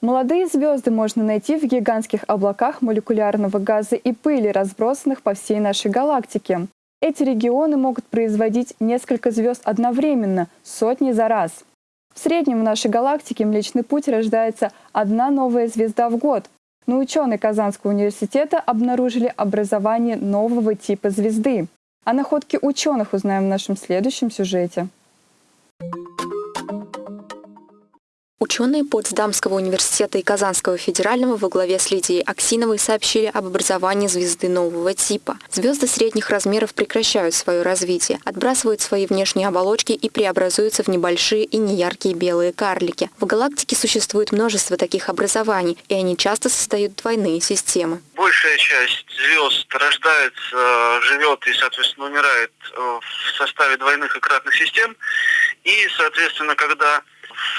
Молодые звезды можно найти в гигантских облаках молекулярного газа и пыли, разбросанных по всей нашей галактике. Эти регионы могут производить несколько звезд одновременно, сотни за раз. В среднем в нашей галактике Млечный Путь рождается одна новая звезда в год. Но ученые Казанского университета обнаружили образование нового типа звезды. О находке ученых узнаем в нашем следующем сюжете. Ученые Потсдамского университета и Казанского федерального во главе с Лидией Аксиновой сообщили об образовании звезды нового типа. Звезды средних размеров прекращают свое развитие, отбрасывают свои внешние оболочки и преобразуются в небольшие и неяркие белые карлики. В галактике существует множество таких образований, и они часто создают двойные системы. Большая часть звезд рождается, живет и, соответственно, умирает э, в составе двойных и кратных систем. И, соответственно, когда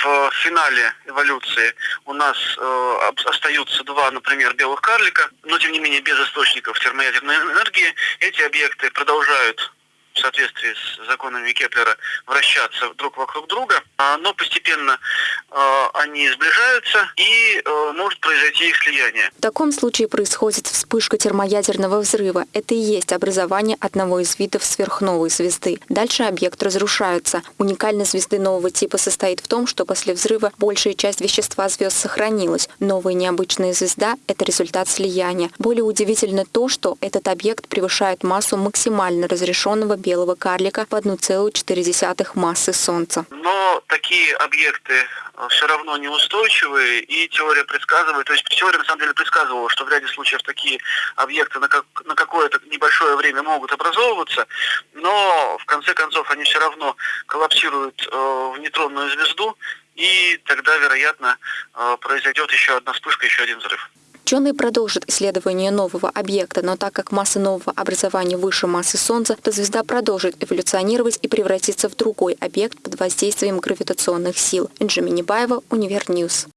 в финале эволюции у нас э, остаются два, например, белых карлика, но тем не менее без источников термоядерной энергии, эти объекты продолжают в соответствии с законами Кеплера вращаться друг вокруг друга, а, но постепенно э, они сближаются и э, может произойти их слияние. В таком случае происходит вспышка термоядерного взрыва. Это и есть образование одного из видов сверхновой звезды. Дальше объект разрушается. Уникальность звезды нового типа состоит в том, что после взрыва большая часть вещества звезд сохранилась. Новая необычная звезда – это результат слияния. Более удивительно то, что этот объект превышает массу максимально разрешенного белого карлика в 1,4 массы Солнца. Но такие объекты э, все равно неустойчивые, и теория предсказывает, то есть теория на самом деле предсказывала, что в ряде случаев такие объекты на, как, на какое-то небольшое время могут образовываться, но в конце концов они все равно коллапсируют э, в нейтронную звезду, и тогда, вероятно, э, произойдет еще одна вспышка, еще один взрыв. Ученые продолжат исследование нового объекта, но так как масса нового образования выше массы Солнца, то звезда продолжит эволюционировать и превратится в другой объект под воздействием гравитационных сил. Энджи Минибаева, Univer News.